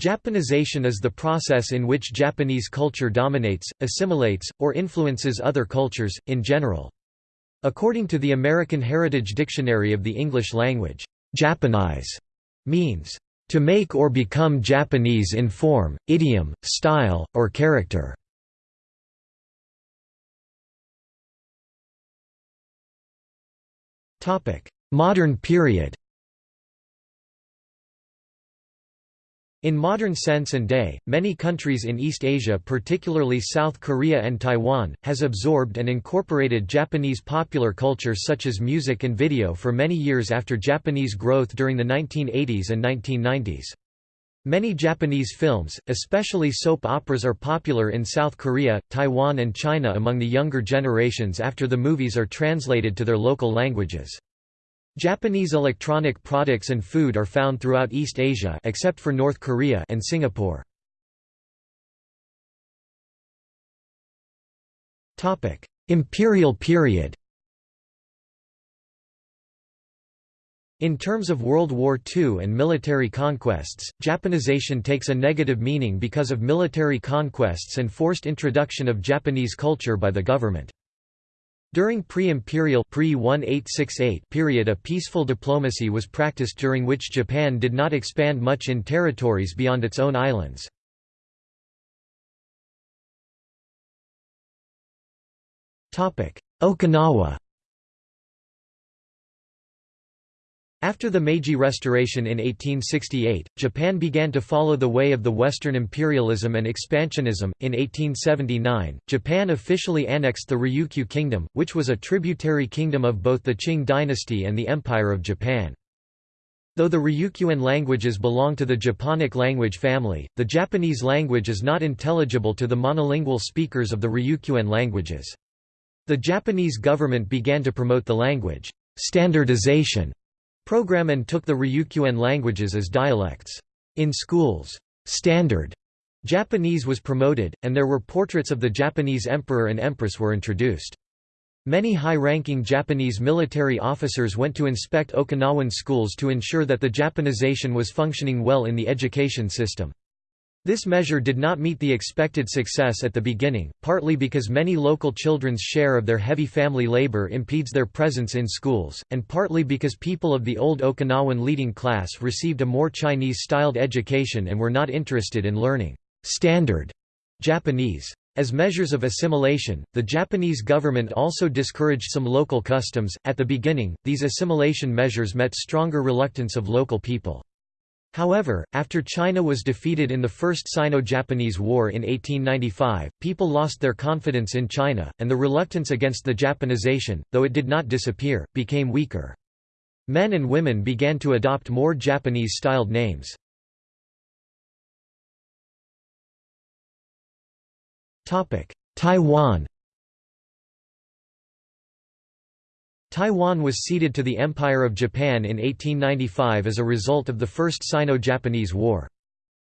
Japanization is the process in which Japanese culture dominates, assimilates, or influences other cultures, in general. According to the American Heritage Dictionary of the English Language, Japanize means to make or become Japanese in form, idiom, style, or character. Modern period In modern sense and day, many countries in East Asia particularly South Korea and Taiwan, has absorbed and incorporated Japanese popular culture such as music and video for many years after Japanese growth during the 1980s and 1990s. Many Japanese films, especially soap operas are popular in South Korea, Taiwan and China among the younger generations after the movies are translated to their local languages. Japanese electronic products and food are found throughout East Asia except for North Korea and Singapore. Topic: Imperial period. In terms of World War II and military conquests, Japanization takes a negative meaning because of military conquests and forced introduction of Japanese culture by the government. During pre-imperial pre period a peaceful diplomacy was practiced during which Japan did not expand much in territories beyond its own islands. Okinawa After the Meiji Restoration in 1868, Japan began to follow the way of the Western imperialism and expansionism. In 1879, Japan officially annexed the Ryukyu Kingdom, which was a tributary kingdom of both the Qing dynasty and the Empire of Japan. Though the Ryukyuan languages belong to the Japonic language family, the Japanese language is not intelligible to the monolingual speakers of the Ryukyuan languages. The Japanese government began to promote the language standardization program and took the Ryukyuan languages as dialects. In schools, standard Japanese was promoted, and there were portraits of the Japanese emperor and empress were introduced. Many high-ranking Japanese military officers went to inspect Okinawan schools to ensure that the Japanization was functioning well in the education system. This measure did not meet the expected success at the beginning, partly because many local children's share of their heavy family labor impedes their presence in schools, and partly because people of the old Okinawan leading class received a more Chinese-styled education and were not interested in learning standard Japanese. As measures of assimilation, the Japanese government also discouraged some local customs. At the beginning, these assimilation measures met stronger reluctance of local people. However, after China was defeated in the First Sino-Japanese War in 1895, people lost their confidence in China, and the reluctance against the Japanization, though it did not disappear, became weaker. Men and women began to adopt more Japanese-styled names. Taiwan Taiwan was ceded to the Empire of Japan in 1895 as a result of the First Sino-Japanese War.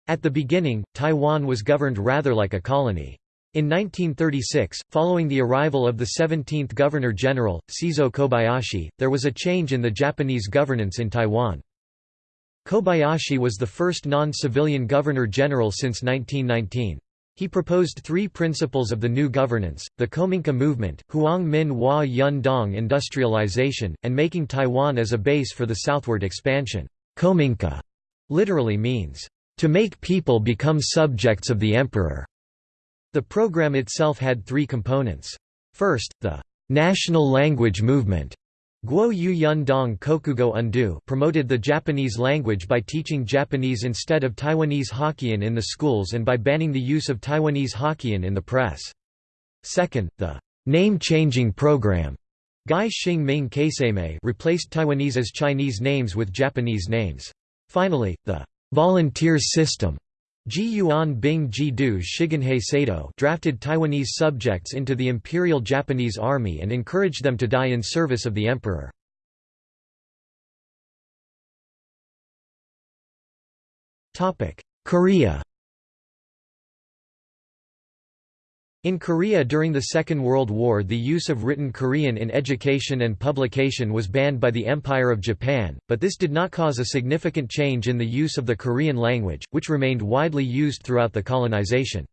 At the beginning, Taiwan was governed rather like a colony. In 1936, following the arrival of the 17th Governor-General, Seizo Kobayashi, there was a change in the Japanese governance in Taiwan. Kobayashi was the first non-civilian Governor-General since 1919. He proposed three principles of the new governance, the Kominka movement, Huang Min Hua Yun Dong industrialization, and making Taiwan as a base for the southward expansion. Kominka literally means, to make people become subjects of the emperor. The program itself had three components. First, the national language movement Guo Yu Yun Dong Kokugo Undō promoted the Japanese language by teaching Japanese instead of Taiwanese Hokkien in the schools and by banning the use of Taiwanese Hokkien in the press. Second, the name-changing program Gai Xing Ming Kaiseimei replaced Taiwanese as Chinese names with Japanese names. Finally, the volunteers system Ji Yuan Bing Ji Du Shiganhei Seido drafted Taiwanese subjects into the Imperial Japanese Army and encouraged them to die in service of the emperor. Korea In Korea during the Second World War the use of written Korean in education and publication was banned by the Empire of Japan, but this did not cause a significant change in the use of the Korean language, which remained widely used throughout the colonization.